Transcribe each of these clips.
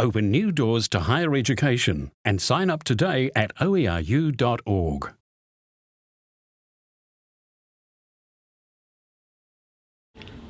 open new doors to higher education and sign up today at oeru.org.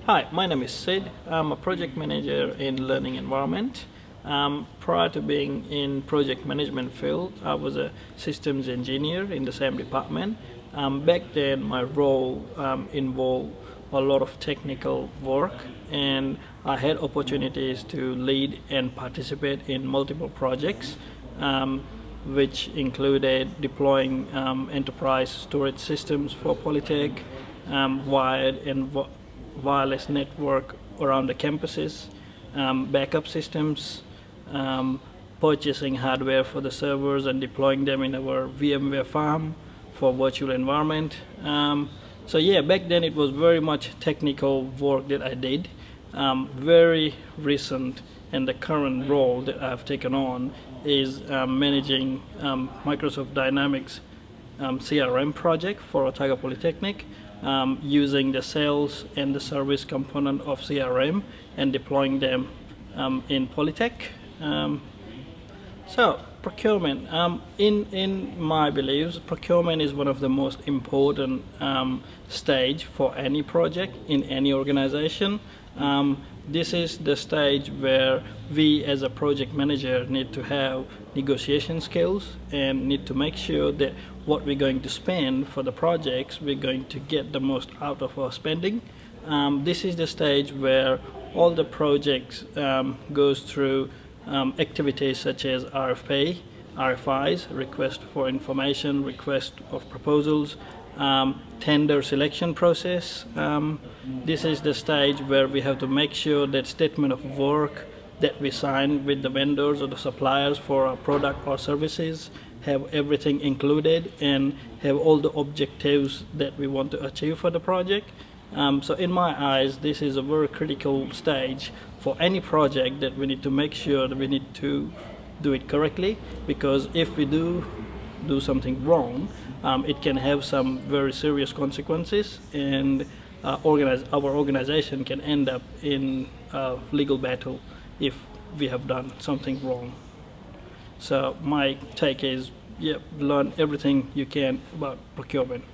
Hi, my name is Sid. I'm a project manager in learning environment. Um, prior to being in project management field, I was a systems engineer in the same department. Um, back then, my role um, involved a lot of technical work and I had opportunities to lead and participate in multiple projects um, which included deploying um, enterprise storage systems for Polytech, um, wired and wireless network around the campuses, um, backup systems, um, purchasing hardware for the servers and deploying them in our VMware farm for virtual environment. Um, so yeah, back then it was very much technical work that I did. Um, very recent and the current role that I've taken on is um, managing um, Microsoft Dynamics um, CRM project for Otago Polytechnic um, using the sales and the service component of CRM and deploying them um, in Polytech. Um, so procurement, um, in, in my beliefs, procurement is one of the most important um, stage for any project in any organization. Um, this is the stage where we as a project manager need to have negotiation skills and need to make sure that what we're going to spend for the projects we're going to get the most out of our spending um, this is the stage where all the projects um, goes through um, activities such as RFP, RFIs, request for information, request of proposals, um, tender selection process. Um, this is the stage where we have to make sure that statement of work that we sign with the vendors or the suppliers for our product or services have everything included and have all the objectives that we want to achieve for the project. Um, so in my eyes, this is a very critical stage for any project that we need to make sure that we need to do it correctly because if we do do something wrong, um, it can have some very serious consequences and uh, organize, our organization can end up in a legal battle if we have done something wrong. So my take is, yeah, learn everything you can about procurement.